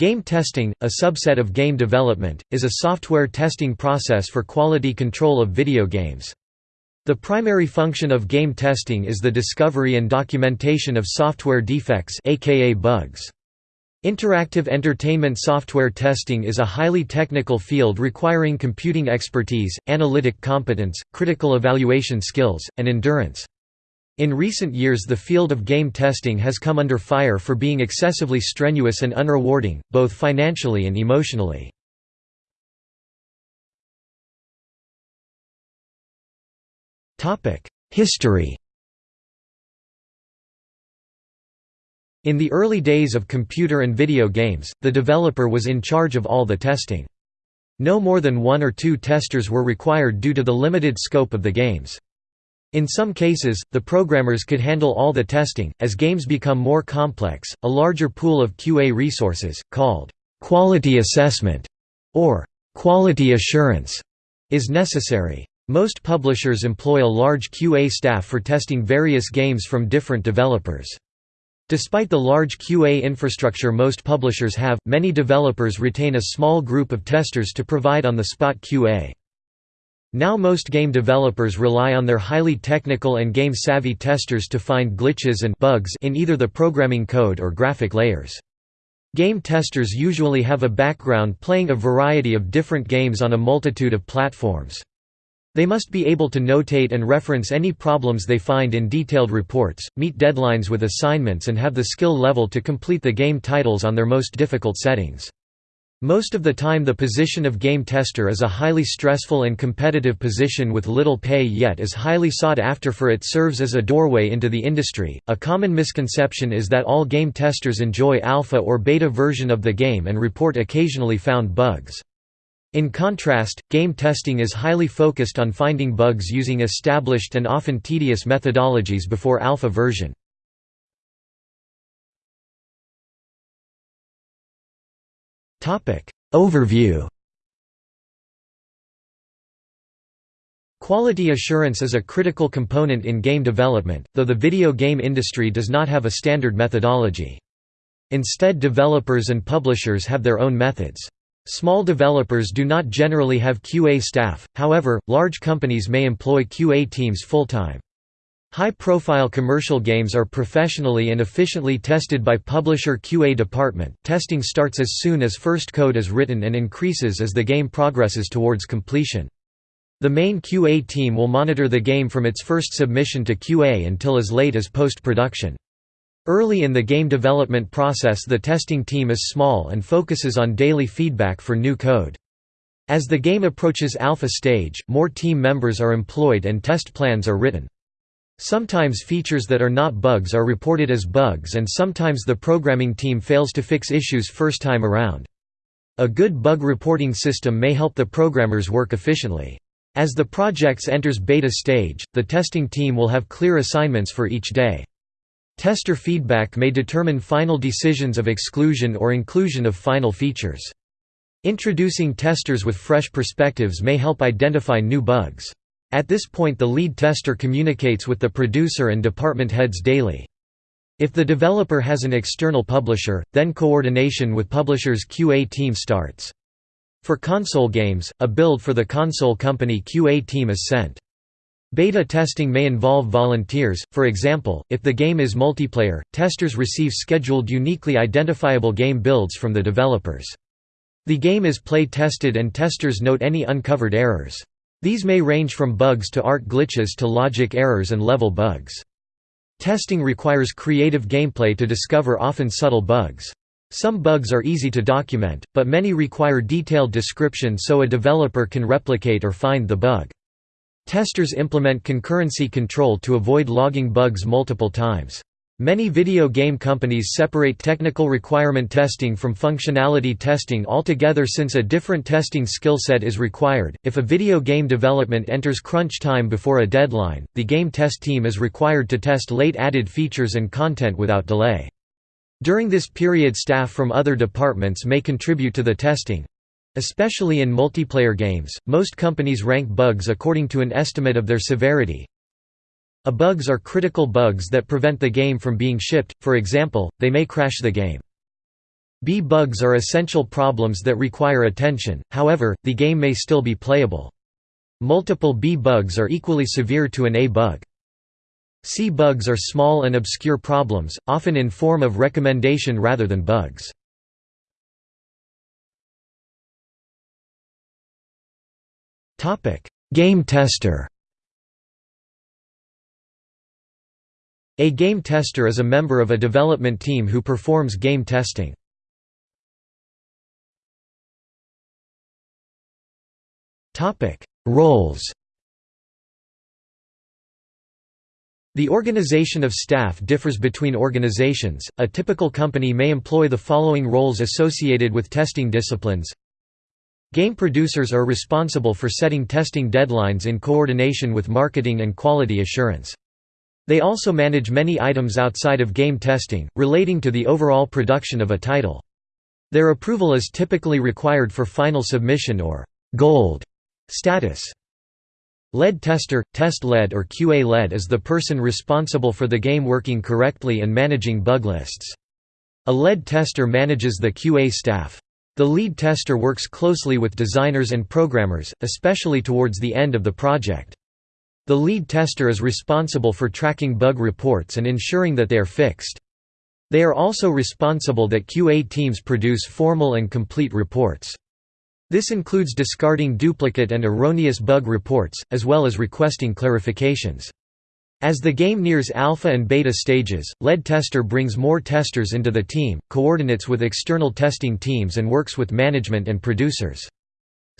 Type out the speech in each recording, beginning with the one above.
Game testing, a subset of game development, is a software testing process for quality control of video games. The primary function of game testing is the discovery and documentation of software defects aka bugs. Interactive entertainment software testing is a highly technical field requiring computing expertise, analytic competence, critical evaluation skills, and endurance. In recent years the field of game testing has come under fire for being excessively strenuous and unrewarding, both financially and emotionally. History In the early days of computer and video games, the developer was in charge of all the testing. No more than one or two testers were required due to the limited scope of the games. In some cases, the programmers could handle all the testing. As games become more complex, a larger pool of QA resources, called quality assessment or quality assurance, is necessary. Most publishers employ a large QA staff for testing various games from different developers. Despite the large QA infrastructure most publishers have, many developers retain a small group of testers to provide on-the-spot QA. Now most game developers rely on their highly technical and game-savvy testers to find glitches and bugs in either the programming code or graphic layers. Game testers usually have a background playing a variety of different games on a multitude of platforms. They must be able to notate and reference any problems they find in detailed reports, meet deadlines with assignments and have the skill level to complete the game titles on their most difficult settings. Most of the time the position of game tester is a highly stressful and competitive position with little pay yet is highly sought after for it serves as a doorway into the industry. A common misconception is that all game testers enjoy alpha or beta version of the game and report occasionally found bugs. In contrast, game testing is highly focused on finding bugs using established and often tedious methodologies before alpha version. Overview Quality assurance is a critical component in game development, though the video game industry does not have a standard methodology. Instead developers and publishers have their own methods. Small developers do not generally have QA staff, however, large companies may employ QA teams full-time. High-profile commercial games are professionally and efficiently tested by publisher QA department. Testing starts as soon as first code is written and increases as the game progresses towards completion. The main QA team will monitor the game from its first submission to QA until as late as post-production. Early in the game development process the testing team is small and focuses on daily feedback for new code. As the game approaches alpha stage, more team members are employed and test plans are written. Sometimes features that are not bugs are reported as bugs and sometimes the programming team fails to fix issues first time around. A good bug reporting system may help the programmers work efficiently. As the projects enters beta stage, the testing team will have clear assignments for each day. Tester feedback may determine final decisions of exclusion or inclusion of final features. Introducing testers with fresh perspectives may help identify new bugs. At this point the lead tester communicates with the producer and department heads daily. If the developer has an external publisher, then coordination with publisher's QA team starts. For console games, a build for the console company QA team is sent. Beta testing may involve volunteers, for example, if the game is multiplayer, testers receive scheduled uniquely identifiable game builds from the developers. The game is play-tested and testers note any uncovered errors. These may range from bugs to art glitches to logic errors and level bugs. Testing requires creative gameplay to discover often subtle bugs. Some bugs are easy to document, but many require detailed description so a developer can replicate or find the bug. Testers implement concurrency control to avoid logging bugs multiple times. Many video game companies separate technical requirement testing from functionality testing altogether since a different testing skill set is required. If a video game development enters crunch time before a deadline, the game test team is required to test late added features and content without delay. During this period staff from other departments may contribute to the testing. Especially in multiplayer games, most companies rank bugs according to an estimate of their severity, a bugs are critical bugs that prevent the game from being shipped, for example, they may crash the game. B-bugs are essential problems that require attention, however, the game may still be playable. Multiple B-bugs are equally severe to an A-bug. C-bugs are small and obscure problems, often in form of recommendation rather than bugs. Game tester A game tester is a member of a development team who performs game testing. Roles The organization of staff differs between organizations. A typical company may employ the following roles associated with testing disciplines. Game producers are responsible for setting testing deadlines in coordination with marketing and quality assurance. They also manage many items outside of game testing, relating to the overall production of a title. Their approval is typically required for final submission or gold Status Lead tester, test lead or QA lead is the person responsible for the game working correctly and managing bug lists. A lead tester manages the QA staff. The lead tester works closely with designers and programmers, especially towards the end of the project. The lead tester is responsible for tracking bug reports and ensuring that they are fixed. They are also responsible that QA teams produce formal and complete reports. This includes discarding duplicate and erroneous bug reports, as well as requesting clarifications. As the game nears alpha and beta stages, lead tester brings more testers into the team, coordinates with external testing teams and works with management and producers.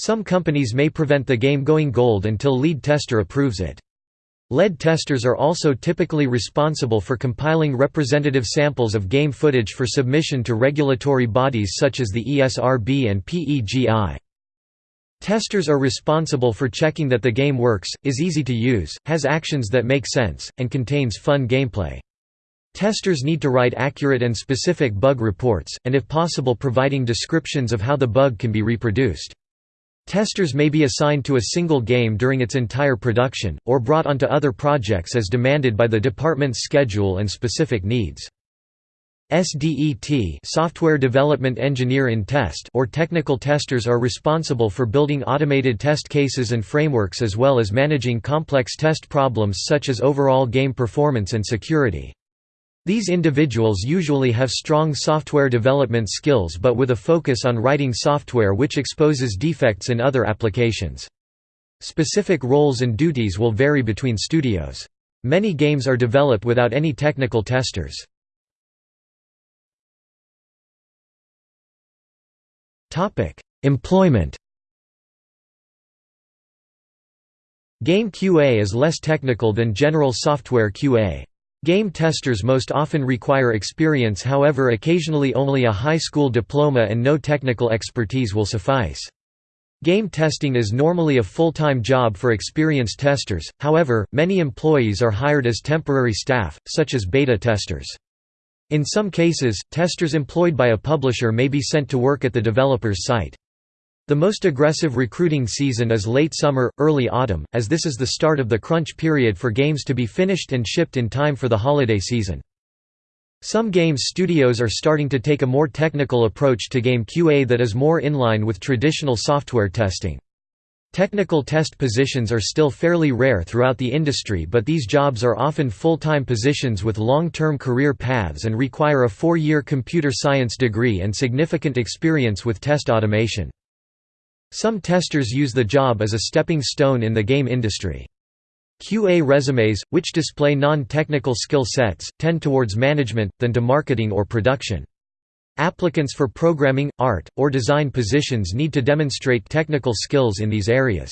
Some companies may prevent the game going gold until lead tester approves it. Lead testers are also typically responsible for compiling representative samples of game footage for submission to regulatory bodies such as the ESRB and PEGI. Testers are responsible for checking that the game works, is easy to use, has actions that make sense, and contains fun gameplay. Testers need to write accurate and specific bug reports, and if possible providing descriptions of how the bug can be reproduced. Testers may be assigned to a single game during its entire production, or brought onto other projects as demanded by the department's schedule and specific needs. SDET software development engineer in test or technical testers are responsible for building automated test cases and frameworks as well as managing complex test problems such as overall game performance and security. These individuals usually have strong software development skills but with a focus on writing software which exposes defects in other applications. Specific roles and duties will vary between studios. Many games are developed without any technical testers. Employment Game QA is less technical than general software QA. Game testers most often require experience however occasionally only a high school diploma and no technical expertise will suffice. Game testing is normally a full-time job for experienced testers, however, many employees are hired as temporary staff, such as beta testers. In some cases, testers employed by a publisher may be sent to work at the developer's site. The most aggressive recruiting season is late summer, early autumn, as this is the start of the crunch period for games to be finished and shipped in time for the holiday season. Some games studios are starting to take a more technical approach to game QA that is more in line with traditional software testing. Technical test positions are still fairly rare throughout the industry but these jobs are often full-time positions with long-term career paths and require a four-year computer science degree and significant experience with test automation. Some testers use the job as a stepping stone in the game industry. QA resumes, which display non-technical skill sets, tend towards management, than to marketing or production. Applicants for programming, art, or design positions need to demonstrate technical skills in these areas.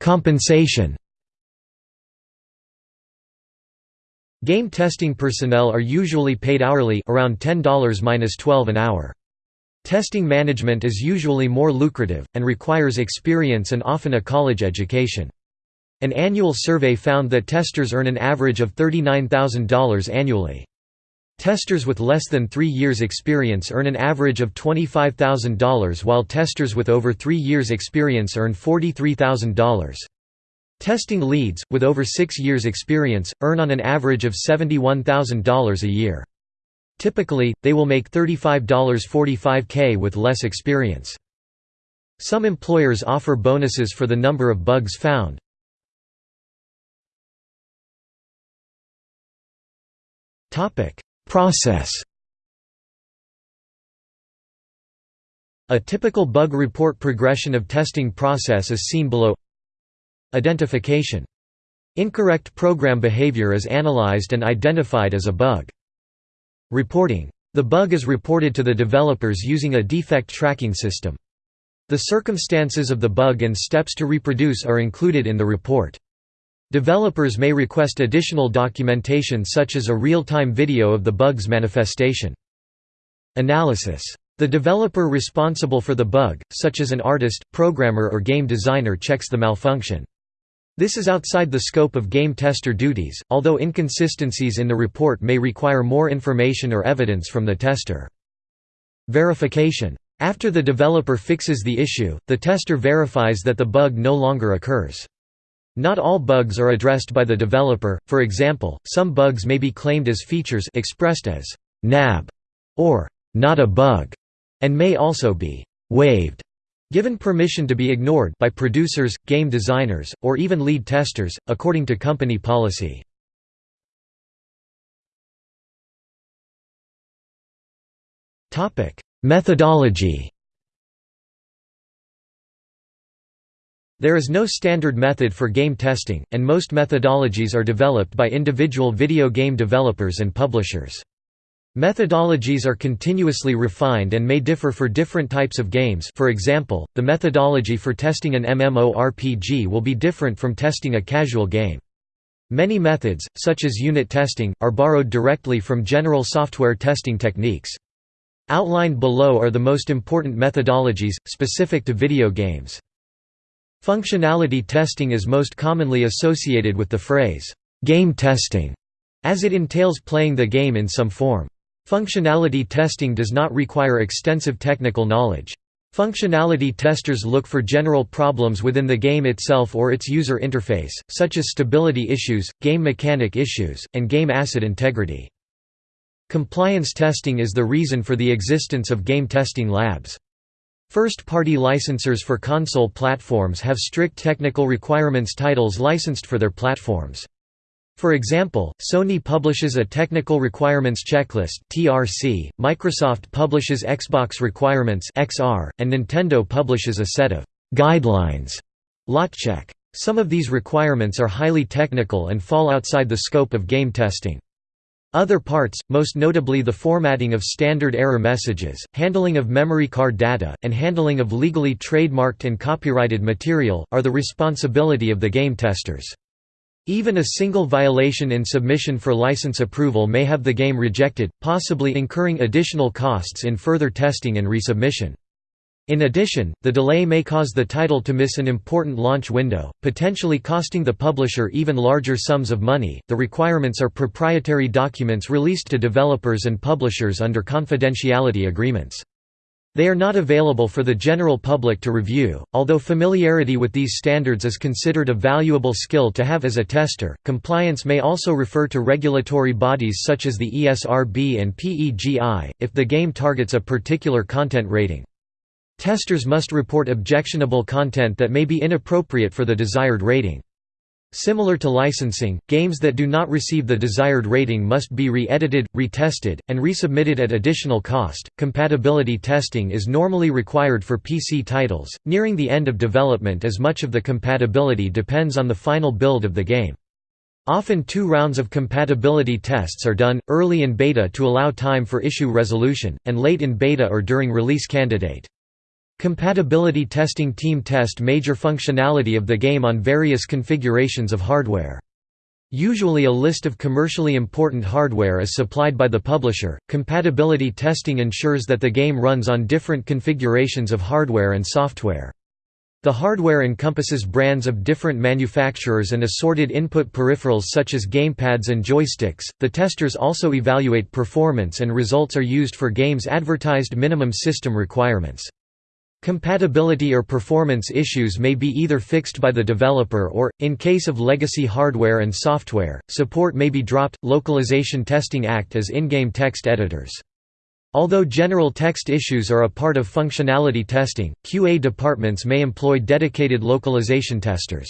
Compensation Game testing personnel are usually paid hourly around $10–12 an hour. Testing management is usually more lucrative, and requires experience and often a college education. An annual survey found that testers earn an average of $39,000 annually. Testers with less than three years' experience earn an average of $25,000 while testers with over three years' experience earn $43,000. Testing leads, with over six years' experience, earn on an average of $71,000 a year. Typically, they will make $35.45k with less experience. Some employers offer bonuses for the number of bugs found. Process A typical bug report progression of testing process is seen below Identification. Incorrect program behavior is analyzed and identified as a bug. Reporting. The bug is reported to the developers using a defect tracking system. The circumstances of the bug and steps to reproduce are included in the report. Developers may request additional documentation such as a real-time video of the bug's manifestation. Analysis. The developer responsible for the bug, such as an artist, programmer or game designer checks the malfunction. This is outside the scope of game tester duties, although inconsistencies in the report may require more information or evidence from the tester. Verification. After the developer fixes the issue, the tester verifies that the bug no longer occurs. Not all bugs are addressed by the developer, for example, some bugs may be claimed as features expressed as «nab» or «not a bug» and may also be «waived» given permission to be ignored by producers, game designers, or even lead testers, according to company policy. Methodology There is no standard method for game testing, and most methodologies are developed by individual video game developers and publishers. Methodologies are continuously refined and may differ for different types of games for example, the methodology for testing an MMORPG will be different from testing a casual game. Many methods, such as unit testing, are borrowed directly from general software testing techniques. Outlined below are the most important methodologies, specific to video games. Functionality testing is most commonly associated with the phrase, game testing, as it entails playing the game in some form. Functionality testing does not require extensive technical knowledge. Functionality testers look for general problems within the game itself or its user interface, such as stability issues, game mechanic issues, and game asset integrity. Compliance testing is the reason for the existence of game testing labs. First-party licensors for console platforms have strict technical requirements titles licensed for their platforms. For example, Sony publishes a Technical Requirements Checklist (TRC), Microsoft publishes Xbox Requirements (XR), and Nintendo publishes a set of guidelines (LotCheck). Some of these requirements are highly technical and fall outside the scope of game testing. Other parts, most notably the formatting of standard error messages, handling of memory card data, and handling of legally trademarked and copyrighted material, are the responsibility of the game testers. Even a single violation in submission for license approval may have the game rejected, possibly incurring additional costs in further testing and resubmission. In addition, the delay may cause the title to miss an important launch window, potentially costing the publisher even larger sums of money. The requirements are proprietary documents released to developers and publishers under confidentiality agreements. They are not available for the general public to review, although familiarity with these standards is considered a valuable skill to have as a tester. Compliance may also refer to regulatory bodies such as the ESRB and PEGI, if the game targets a particular content rating. Testers must report objectionable content that may be inappropriate for the desired rating. Similar to licensing, games that do not receive the desired rating must be re-edited, retested, and resubmitted at additional cost. Compatibility testing is normally required for PC titles, nearing the end of development as much of the compatibility depends on the final build of the game. Often two rounds of compatibility tests are done, early in beta to allow time for issue resolution, and late in beta or during release candidate. Compatibility testing team test major functionality of the game on various configurations of hardware. Usually a list of commercially important hardware is supplied by the publisher. Compatibility testing ensures that the game runs on different configurations of hardware and software. The hardware encompasses brands of different manufacturers and assorted input peripherals such as gamepads and joysticks. The testers also evaluate performance and results are used for games' advertised minimum system requirements. Compatibility or performance issues may be either fixed by the developer or, in case of legacy hardware and software, support may be dropped. Localization testing act as in-game text editors. Although general text issues are a part of functionality testing, QA departments may employ dedicated localization testers.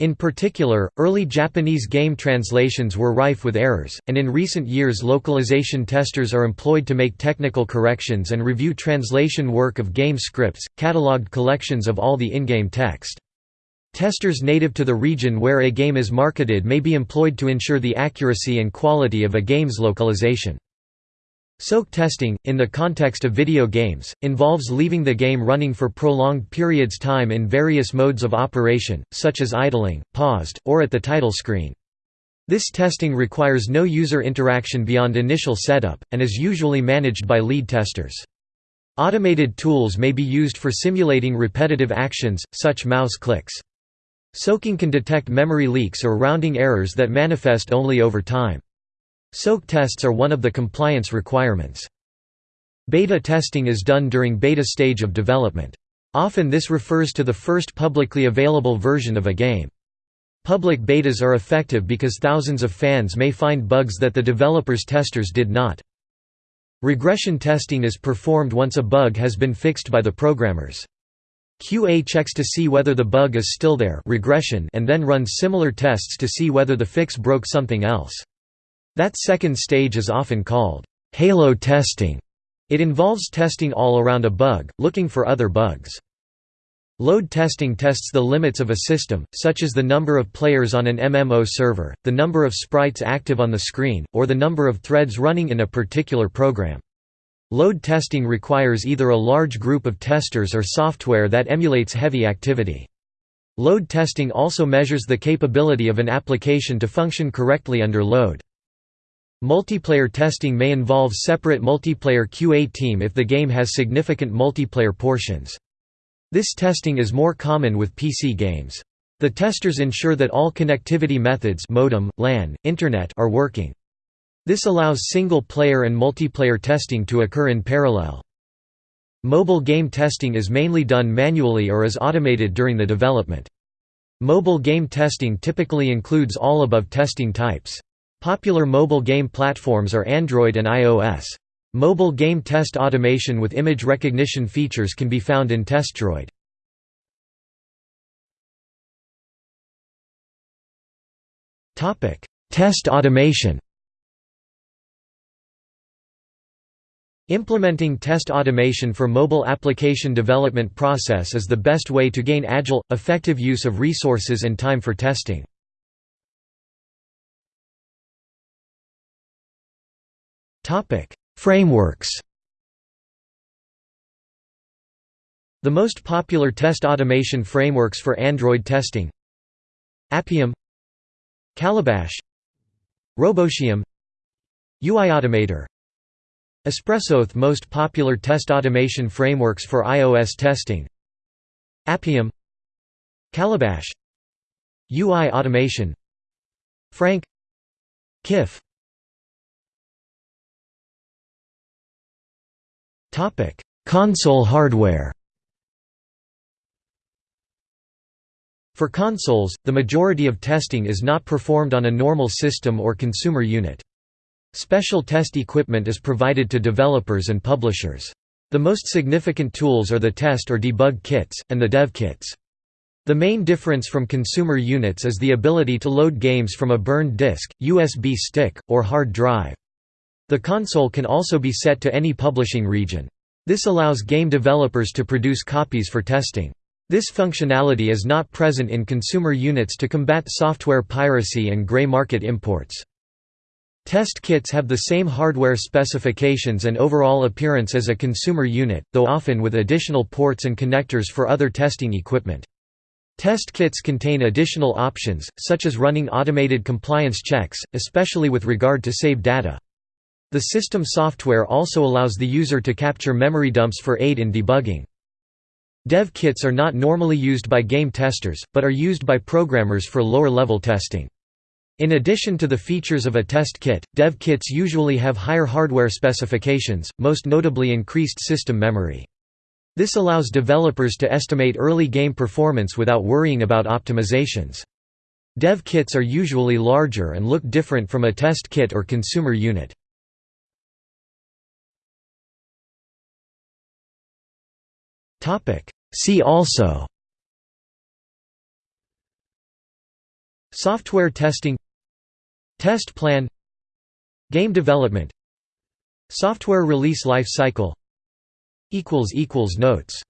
In particular, early Japanese game translations were rife with errors, and in recent years localization testers are employed to make technical corrections and review translation work of game scripts, catalogued collections of all the in-game text. Testers native to the region where a game is marketed may be employed to ensure the accuracy and quality of a game's localization. Soak testing, in the context of video games, involves leaving the game running for prolonged periods of time in various modes of operation, such as idling, paused, or at the title screen. This testing requires no user interaction beyond initial setup, and is usually managed by lead testers. Automated tools may be used for simulating repetitive actions, such mouse clicks. Soaking can detect memory leaks or rounding errors that manifest only over time. Soak tests are one of the compliance requirements. Beta testing is done during beta stage of development. Often this refers to the first publicly available version of a game. Public betas are effective because thousands of fans may find bugs that the developer's testers did not. Regression testing is performed once a bug has been fixed by the programmers. QA checks to see whether the bug is still there regression and then runs similar tests to see whether the fix broke something else. That second stage is often called halo testing. It involves testing all around a bug, looking for other bugs. Load testing tests the limits of a system, such as the number of players on an MMO server, the number of sprites active on the screen, or the number of threads running in a particular program. Load testing requires either a large group of testers or software that emulates heavy activity. Load testing also measures the capability of an application to function correctly under load. Multiplayer testing may involve separate multiplayer QA team if the game has significant multiplayer portions. This testing is more common with PC games. The testers ensure that all connectivity methods modem, LAN, Internet are working. This allows single-player and multiplayer testing to occur in parallel. Mobile game testing is mainly done manually or is automated during the development. Mobile game testing typically includes all above testing types. Popular mobile game platforms are Android and iOS. Mobile game test automation with image recognition features can be found in TestDroid. Test automation Implementing test automation for mobile application development process is the best way to gain agile, effective use of resources and time for testing. Frameworks. The most popular test automation frameworks for Android testing Appium Calabash Robotium UI Automator. Espressoth most popular test automation frameworks for iOS testing Appium Calabash UI automation. Frank KIF Console hardware For consoles, the majority of testing is not performed on a normal system or consumer unit. Special test equipment is provided to developers and publishers. The most significant tools are the test or debug kits, and the dev kits. The main difference from consumer units is the ability to load games from a burned disk, USB stick, or hard drive. The console can also be set to any publishing region. This allows game developers to produce copies for testing. This functionality is not present in consumer units to combat software piracy and gray market imports. Test kits have the same hardware specifications and overall appearance as a consumer unit, though often with additional ports and connectors for other testing equipment. Test kits contain additional options, such as running automated compliance checks, especially with regard to save data. The system software also allows the user to capture memory dumps for aid in debugging. Dev kits are not normally used by game testers, but are used by programmers for lower-level testing. In addition to the features of a test kit, dev kits usually have higher hardware specifications, most notably increased system memory. This allows developers to estimate early game performance without worrying about optimizations. Dev kits are usually larger and look different from a test kit or consumer unit. See also Software testing Test plan Game development Software release life cycle Notes